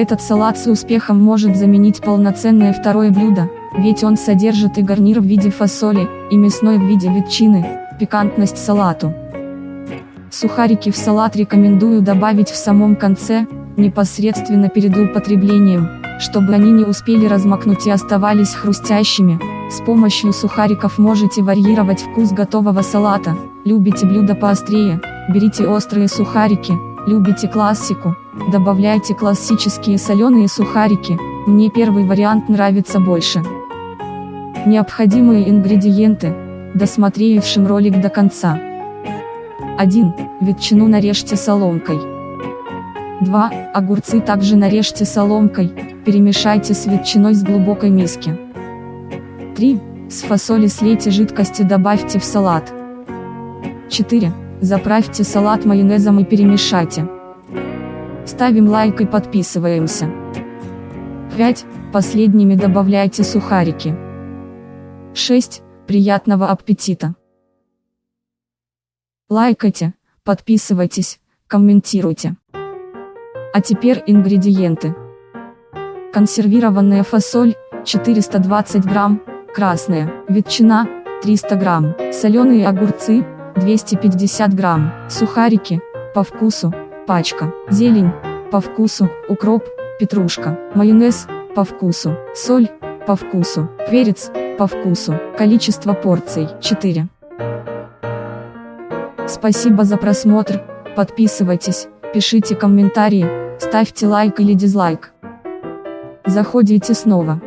Этот салат с успехом может заменить полноценное второе блюдо, ведь он содержит и гарнир в виде фасоли, и мясной в виде ветчины, пикантность салату. Сухарики в салат рекомендую добавить в самом конце, непосредственно перед употреблением, чтобы они не успели размокнуть и оставались хрустящими. С помощью сухариков можете варьировать вкус готового салата. Любите блюдо поострее, берите острые сухарики, любите классику, добавляйте классические соленые сухарики, мне первый вариант нравится больше. Необходимые ингредиенты, досмотревшим ролик до конца. 1. Ветчину нарежьте соломкой. 2. Огурцы также нарежьте соломкой, перемешайте с ветчиной с глубокой миски. 3. С фасоли слейте жидкости добавьте в салат. 4. Заправьте салат майонезом и перемешайте. Ставим лайк и подписываемся. 5. Последними добавляйте сухарики. 6. Приятного аппетита! Лайкайте, подписывайтесь, комментируйте. А теперь ингредиенты. Консервированная фасоль, 420 грамм, красная, ветчина, 300 грамм, соленые огурцы, 250 грамм, сухарики, по вкусу, пачка, зелень, по вкусу, укроп, петрушка, майонез, по вкусу, соль, по вкусу, перец, по вкусу, количество порций, 4. Спасибо за просмотр, подписывайтесь, пишите комментарии, ставьте лайк или дизлайк. Заходите снова.